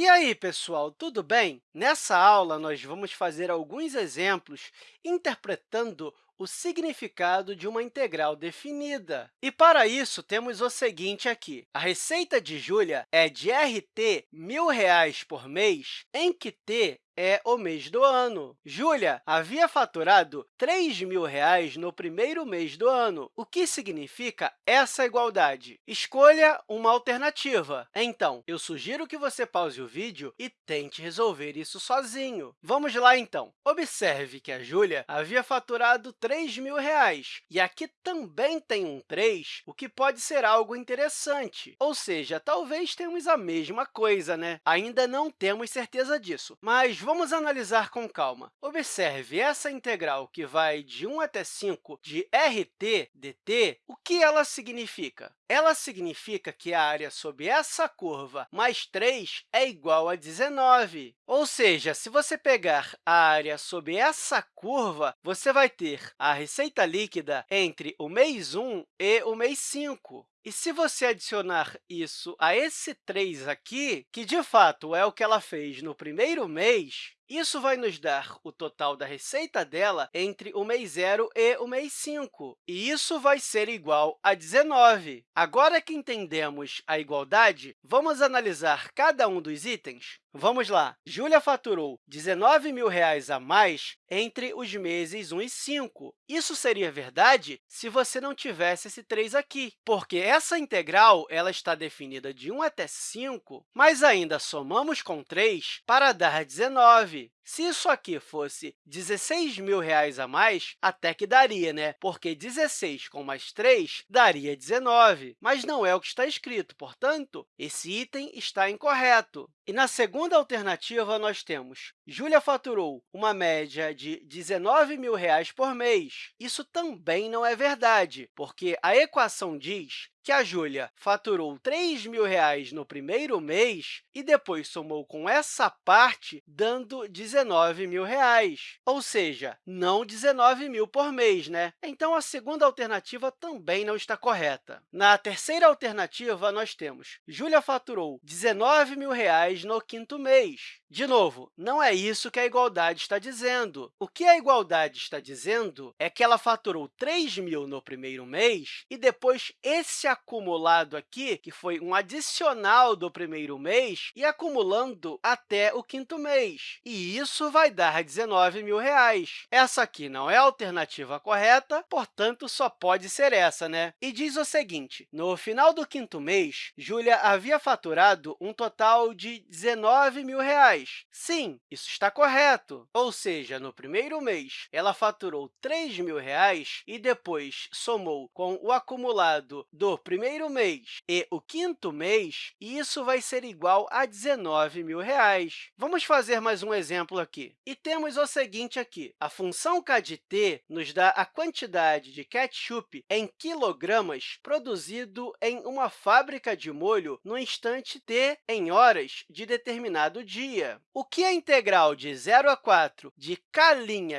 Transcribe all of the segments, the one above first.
E aí, pessoal, tudo bem? Nessa aula, nós vamos fazer alguns exemplos interpretando o significado de uma integral definida. E, para isso, temos o seguinte aqui. A receita de Júlia é de RT R$ 1.000 por mês, em que T é o mês do ano. Júlia havia faturado R$ 3.000 no primeiro mês do ano. O que significa essa igualdade? Escolha uma alternativa. Então, eu sugiro que você pause o vídeo e tente resolver isso sozinho. Vamos lá, então. Observe que a Júlia havia faturado R$ 3.000, e aqui também tem um 3, o que pode ser algo interessante. Ou seja, talvez tenhamos a mesma coisa, né? Ainda não temos certeza disso, mas vamos analisar com calma. Observe essa integral que vai de 1 até 5 de RT dt, o que ela significa? Ela significa que a área sob essa curva mais 3 é igual a 19. Ou seja, se você pegar a área sob essa curva, você vai ter a receita líquida entre o mês 1 e o mês 5. E se você adicionar isso a esse 3 aqui, que, de fato, é o que ela fez no primeiro mês, isso vai nos dar o total da receita dela entre o mês 0 e o mês 5, e isso vai ser igual a 19. Agora que entendemos a igualdade, vamos analisar cada um dos itens? Vamos lá. Júlia faturou R$ 19.000 a mais entre os meses 1 e 5. Isso seria verdade se você não tivesse esse 3 aqui, porque essa integral ela está definida de 1 até 5, mas ainda somamos com 3 para dar 19. teve Se isso aqui fosse R$ mil a mais, até que daria, né? porque 16 com mais 3 daria 19, mas não é o que está escrito, portanto, esse item está incorreto. E na segunda alternativa, nós temos Júlia faturou uma média de R$ 19 mil por mês. Isso também não é verdade, porque a equação diz que a Júlia faturou R$ 3.000 no primeiro mês e depois somou com essa parte, dando R$ 19.000, ou seja, não 19 mil por mês. Né? Então, a segunda alternativa também não está correta. Na terceira alternativa, nós temos Júlia faturou R$ 19.000 no quinto mês. De novo, não é isso que a igualdade está dizendo. O que a igualdade está dizendo é que ela faturou 3 mil no primeiro mês e depois esse acumulado aqui, que foi um adicional do primeiro mês, e acumulando até o quinto mês. E isso vai dar 19 mil reais. Essa aqui não é a alternativa correta, portanto, só pode ser essa. Né? E diz o seguinte, no final do quinto mês, Júlia havia faturado um total de 19 mil reais. Sim, isso está correto. Ou seja, no primeiro mês, ela faturou 3 mil reais e depois somou com o acumulado do primeiro mês e o quinto mês, isso vai ser igual a 19 mil. Reais. Vamos fazer mais um exemplo aqui. E temos o seguinte aqui. A função k de t nos dá a quantidade de ketchup em quilogramas produzido em uma fábrica de molho no instante t em horas de determinado dia. O que a integral de 0 a 4 de k'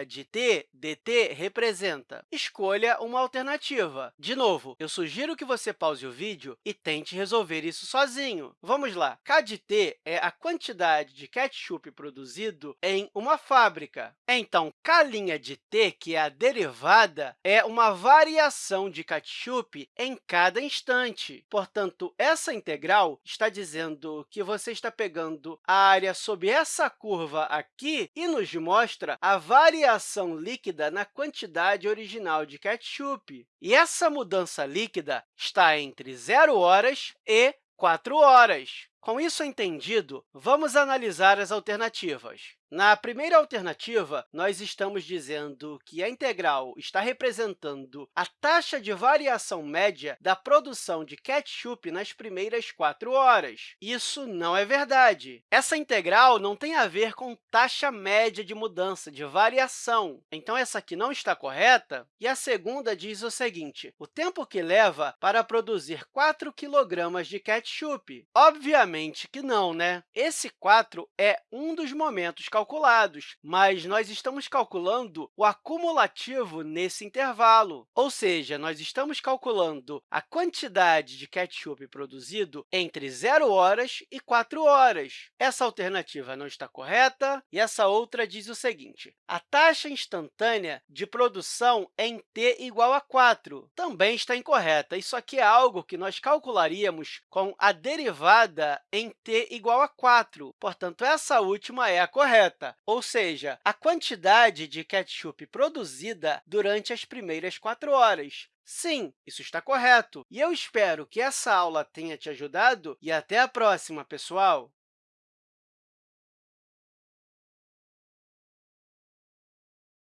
de t dt representa? Escolha uma alternativa. De novo, eu sugiro que você pause o vídeo e tente resolver isso sozinho. Vamos lá. K de t é a quantidade de ketchup produzido uma fábrica. Então, K' de que é a derivada, é uma variação de ketchup em cada instante. Portanto, essa integral está dizendo que você está pegando a área sob essa curva aqui e nos mostra a variação líquida na quantidade original de ketchup. E essa mudança líquida está entre 0 horas e 4 horas. Com isso entendido, vamos analisar as alternativas. Na primeira alternativa, nós estamos dizendo que a integral está representando a taxa de variação média da produção de ketchup nas primeiras quatro horas. Isso não é verdade. Essa integral não tem a ver com taxa média de mudança, de variação. Então, essa aqui não está correta. E a segunda diz o seguinte, o tempo que leva para produzir 4 kg de ketchup. Obviamente, Que não, né? Esse 4 é um dos momentos calculados, mas nós estamos calculando o acumulativo nesse intervalo, ou seja, nós estamos calculando a quantidade de ketchup produzido entre 0 horas e 4 horas. Essa alternativa não está correta, e essa outra diz o seguinte, a taxa instantânea de produção em t igual a 4 também está incorreta. Isso aqui é algo que nós calcularíamos com a derivada em t igual a 4. Portanto, essa última é a correta, ou seja, a quantidade de ketchup produzida durante as primeiras 4 horas. Sim, isso está correto. E eu espero que essa aula tenha te ajudado e até a próxima, pessoal!